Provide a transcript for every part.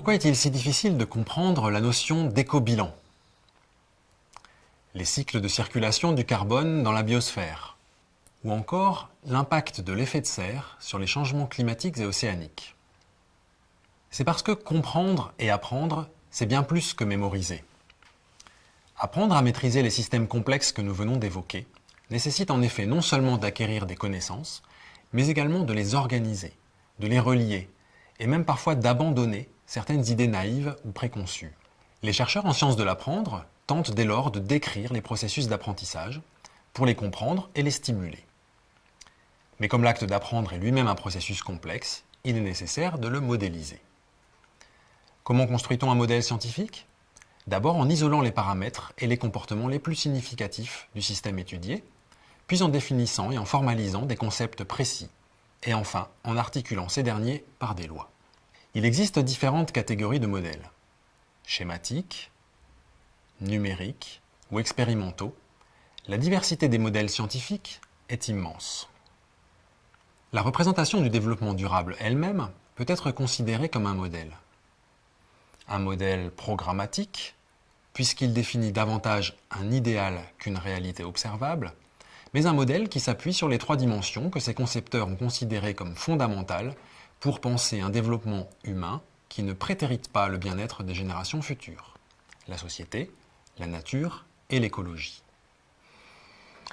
Pourquoi est-il si difficile de comprendre la notion d'éco-bilan? Les cycles de circulation du carbone dans la biosphère ou encore l'impact de l'effet de serre sur les changements climatiques et océaniques. C'est parce que comprendre et apprendre, c'est bien plus que mémoriser. Apprendre à maîtriser les systèmes complexes que nous venons d'évoquer nécessite en effet non seulement d'acquérir des connaissances, mais également de les organiser, de les relier, et même parfois d'abandonner certaines idées naïves ou préconçues. Les chercheurs en sciences de l'apprendre tentent dès lors de décrire les processus d'apprentissage pour les comprendre et les stimuler. Mais comme l'acte d'apprendre est lui-même un processus complexe, il est nécessaire de le modéliser. Comment construit-on un modèle scientifique? D'abord en isolant les paramètres et les comportements les plus significatifs du système étudié, puis en définissant et en formalisant des concepts précis, et enfin en articulant ces derniers par des lois. Il existe différentes catégories de modèles. Schématiques, numériques ou expérimentaux, la diversité des modèles scientifiques est immense. La représentation du développement durable elle-même peut être considérée comme un modèle. Un modèle programmatique, puisqu'il définit davantage un idéal qu'une réalité observable, mais un modèle qui s'appuie sur les trois dimensions que ses concepteurs ont considérées comme fondamentales pour penser un développement humain qui ne prétérite pas le bien-être des générations futures. La société, la nature et l'écologie.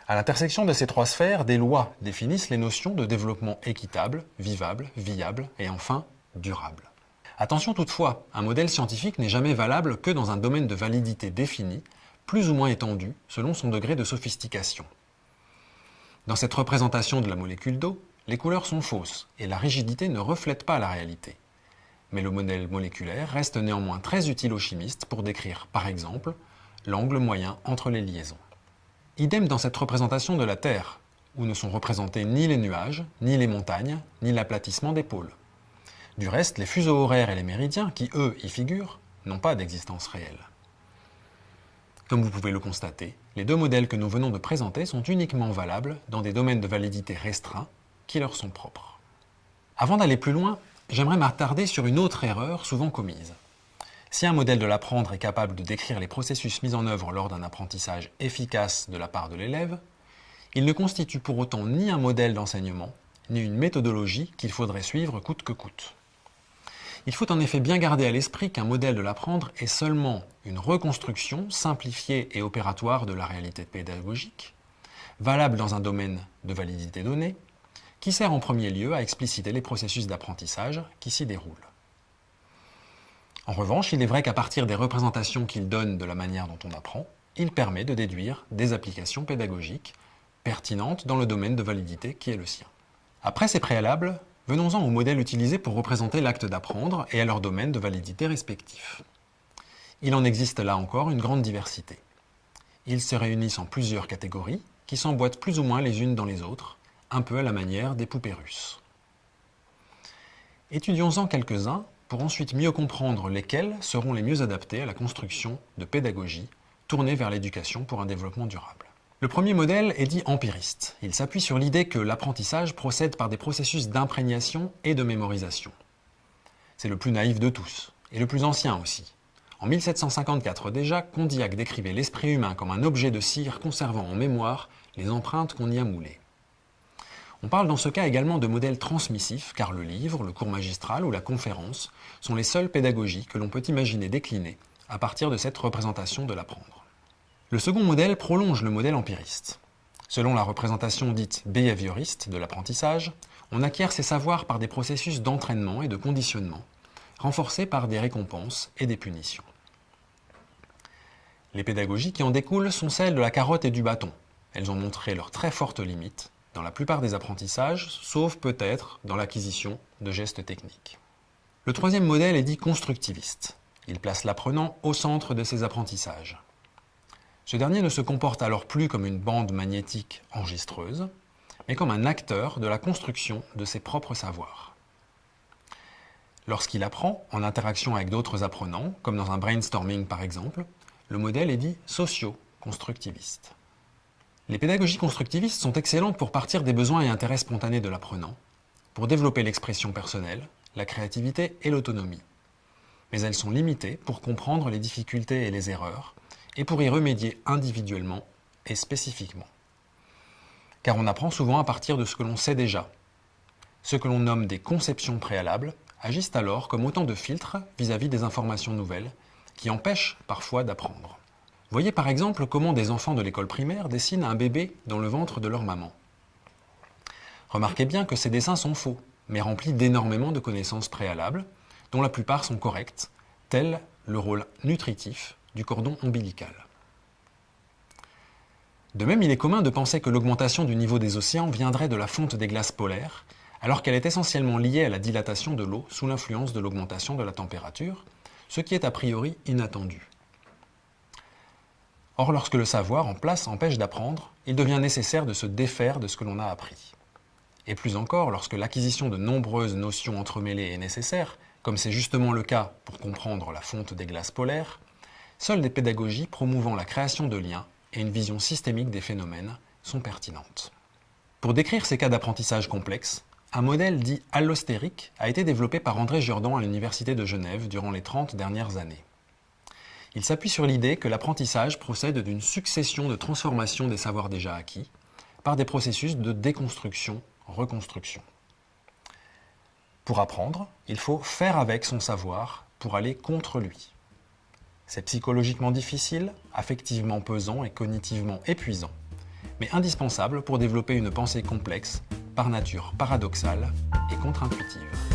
À l'intersection de ces trois sphères, des lois définissent les notions de développement équitable, vivable, viable et enfin durable. Attention toutefois, un modèle scientifique n'est jamais valable que dans un domaine de validité défini, plus ou moins étendu selon son degré de sophistication. Dans cette représentation de la molécule d'eau, les couleurs sont fausses et la rigidité ne reflète pas la réalité. Mais le modèle moléculaire reste néanmoins très utile aux chimistes pour décrire, par exemple, l'angle moyen entre les liaisons. Idem dans cette représentation de la Terre, où ne sont représentés ni les nuages, ni les montagnes, ni l'aplatissement des pôles. Du reste, les fuseaux horaires et les méridiens, qui eux y figurent, n'ont pas d'existence réelle. Comme vous pouvez le constater, les deux modèles que nous venons de présenter sont uniquement valables dans des domaines de validité restreints qui leur sont propres. Avant d'aller plus loin, j'aimerais m'attarder sur une autre erreur souvent commise. Si un modèle de l'apprendre est capable de décrire les processus mis en œuvre lors d'un apprentissage efficace de la part de l'élève, il ne constitue pour autant ni un modèle d'enseignement, ni une méthodologie qu'il faudrait suivre coûte que coûte. Il faut en effet bien garder à l'esprit qu'un modèle de l'apprendre est seulement une reconstruction simplifiée et opératoire de la réalité pédagogique, valable dans un domaine de validité donnée, qui sert en premier lieu à expliciter les processus d'apprentissage qui s'y déroulent. En revanche, il est vrai qu'à partir des représentations qu'il donne de la manière dont on apprend, il permet de déduire des applications pédagogiques pertinentes dans le domaine de validité qui est le sien. Après ces préalables, venons-en aux modèles utilisés pour représenter l'acte d'apprendre et à leur domaine de validité respectif. Il en existe là encore une grande diversité. Ils se réunissent en plusieurs catégories qui s'emboîtent plus ou moins les unes dans les autres, un peu à la manière des poupées russes. Étudions-en quelques-uns pour ensuite mieux comprendre lesquels seront les mieux adaptés à la construction de pédagogie tournée vers l'éducation pour un développement durable. Le premier modèle est dit empiriste. Il s'appuie sur l'idée que l'apprentissage procède par des processus d'imprégnation et de mémorisation. C'est le plus naïf de tous, et le plus ancien aussi. En 1754 déjà, Condillac décrivait l'esprit humain comme un objet de cire conservant en mémoire les empreintes qu'on y a moulées. On parle dans ce cas également de modèle transmissif, car le livre, le cours magistral ou la conférence sont les seules pédagogies que l'on peut imaginer décliner à partir de cette représentation de l'apprendre. Le second modèle prolonge le modèle empiriste. Selon la représentation dite behavioriste de l'apprentissage, on acquiert ses savoirs par des processus d'entraînement et de conditionnement, renforcés par des récompenses et des punitions. Les pédagogies qui en découlent sont celles de la carotte et du bâton. Elles ont montré leurs très fortes limites dans la plupart des apprentissages, sauf peut-être dans l'acquisition de gestes techniques. Le troisième modèle est dit constructiviste. Il place l'apprenant au centre de ses apprentissages. Ce dernier ne se comporte alors plus comme une bande magnétique enregistreuse, mais comme un acteur de la construction de ses propres savoirs. Lorsqu'il apprend, en interaction avec d'autres apprenants, comme dans un brainstorming par exemple, le modèle est dit socio-constructiviste. Les pédagogies constructivistes sont excellentes pour partir des besoins et intérêts spontanés de l'apprenant, pour développer l'expression personnelle, la créativité et l'autonomie. mais elles sont limitées pour comprendre les difficultés et les erreurs, et pour y remédier individuellement et spécifiquement. Car on apprend souvent à partir de ce que l'on sait déjà. Ce que l'on nomme des conceptions préalables agissent alors comme autant de filtres vis-à-vis des informations nouvelles, qui empêchent parfois d'apprendre. Voyez par exemple comment des enfants de l'école primaire dessinent un bébé dans le ventre de leur maman. Remarquez bien que ces dessins sont faux, mais remplis d'énormément de connaissances préalables, dont la plupart sont correctes, tel le rôle nutritif du cordon ombilical. De même, il est commun de penser que l'augmentation du niveau des océans viendrait de la fonte des glaces polaires, alors qu'elle est essentiellement liée à la dilatation de l'eau sous l'influence de l'augmentation de la température, ce qui est a priori inattendu. Or, lorsque le savoir en place empêche d'apprendre, il devient nécessaire de se défaire de ce que l'on a appris. Et plus encore, lorsque l'acquisition de nombreuses notions entremêlées est nécessaire, comme c'est justement le cas pour comprendre la fonte des glaces polaires, seules des pédagogies promouvant la création de liens et une vision systémique des phénomènes sont pertinentes. Pour décrire ces cas d'apprentissage complexes, un modèle dit allostérique a été développé par André Jourdan à l'Université de Genève durant les 30 dernières années. Il s'appuie sur l'idée que l'apprentissage procède d'une succession de transformations des savoirs déjà acquis par des processus de déconstruction-reconstruction. Pour apprendre, il faut faire avec son savoir pour aller contre lui. C'est psychologiquement difficile, affectivement pesant et cognitivement épuisant, mais indispensable pour développer une pensée complexe par nature paradoxale et contre-intuitive.